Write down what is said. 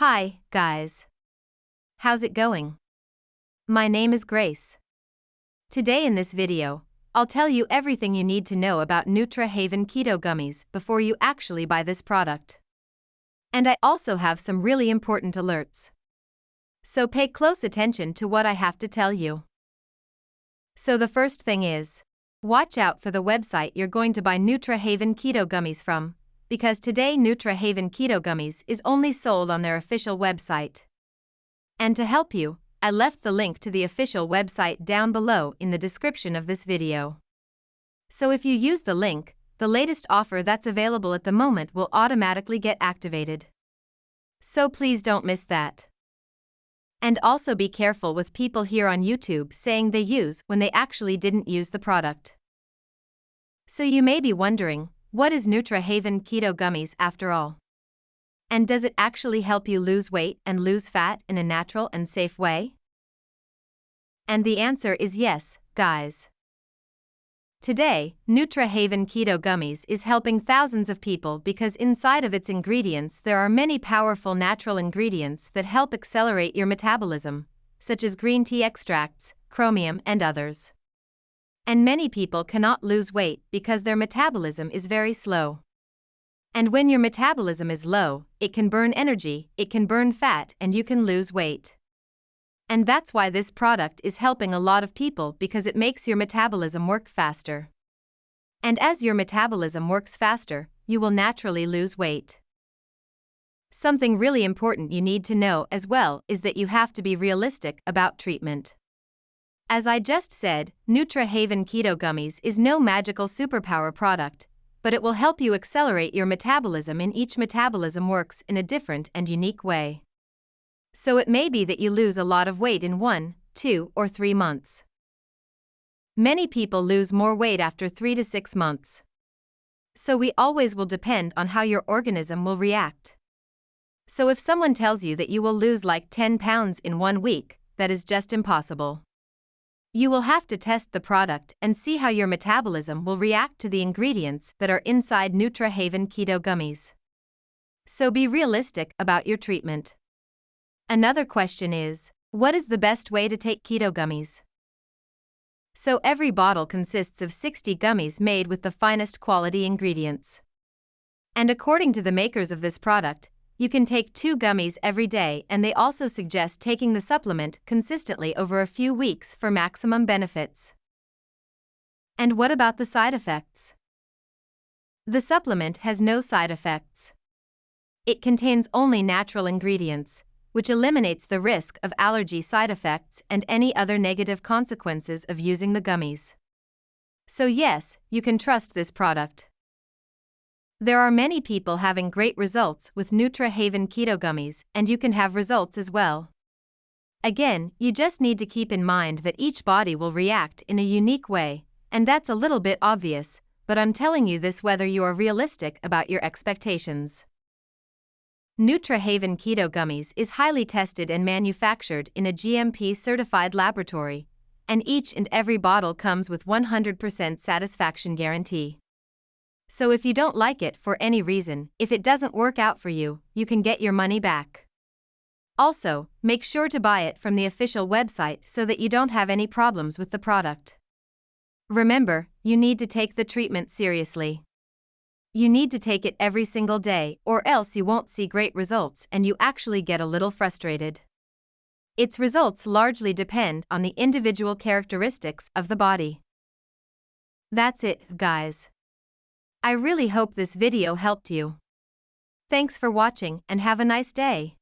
Hi, guys. How's it going? My name is Grace. Today in this video, I'll tell you everything you need to know about Nutrahaven Keto Gummies before you actually buy this product. And I also have some really important alerts. So pay close attention to what I have to tell you. So the first thing is, watch out for the website you're going to buy Nutrahaven Keto Gummies from, because today Nutrahaven Keto Gummies is only sold on their official website. And to help you, I left the link to the official website down below in the description of this video. So if you use the link, the latest offer that's available at the moment will automatically get activated. So please don't miss that. And also be careful with people here on YouTube saying they use when they actually didn't use the product. So you may be wondering, what is Nutrahaven Keto Gummies after all? And does it actually help you lose weight and lose fat in a natural and safe way? And the answer is yes, guys. Today, Nutrahaven Keto Gummies is helping thousands of people because inside of its ingredients there are many powerful natural ingredients that help accelerate your metabolism, such as green tea extracts, chromium, and others. And many people cannot lose weight because their metabolism is very slow. And when your metabolism is low, it can burn energy, it can burn fat, and you can lose weight. And that's why this product is helping a lot of people because it makes your metabolism work faster. And as your metabolism works faster, you will naturally lose weight. Something really important you need to know as well is that you have to be realistic about treatment. As I just said, Nutrahaven Keto Gummies is no magical superpower product, but it will help you accelerate your metabolism in each metabolism works in a different and unique way so it may be that you lose a lot of weight in one, two, or three months. Many people lose more weight after three to six months. So we always will depend on how your organism will react. So if someone tells you that you will lose like 10 pounds in one week, that is just impossible. You will have to test the product and see how your metabolism will react to the ingredients that are inside Nutrahaven Keto Gummies. So be realistic about your treatment. Another question is what is the best way to take keto gummies? So every bottle consists of 60 gummies made with the finest quality ingredients. And according to the makers of this product, you can take two gummies every day, and they also suggest taking the supplement consistently over a few weeks for maximum benefits. And what about the side effects? The supplement has no side effects. It contains only natural ingredients, which eliminates the risk of allergy side effects and any other negative consequences of using the gummies. So, yes, you can trust this product. There are many people having great results with Nutra Haven Keto Gummies, and you can have results as well. Again, you just need to keep in mind that each body will react in a unique way, and that's a little bit obvious, but I'm telling you this whether you are realistic about your expectations. Nutrahaven Keto Gummies is highly tested and manufactured in a GMP certified laboratory, and each and every bottle comes with 100% satisfaction guarantee. So if you don't like it for any reason, if it doesn't work out for you, you can get your money back. Also, make sure to buy it from the official website so that you don't have any problems with the product. Remember, you need to take the treatment seriously. You need to take it every single day, or else you won't see great results and you actually get a little frustrated. Its results largely depend on the individual characteristics of the body. That's it, guys. I really hope this video helped you. Thanks for watching and have a nice day.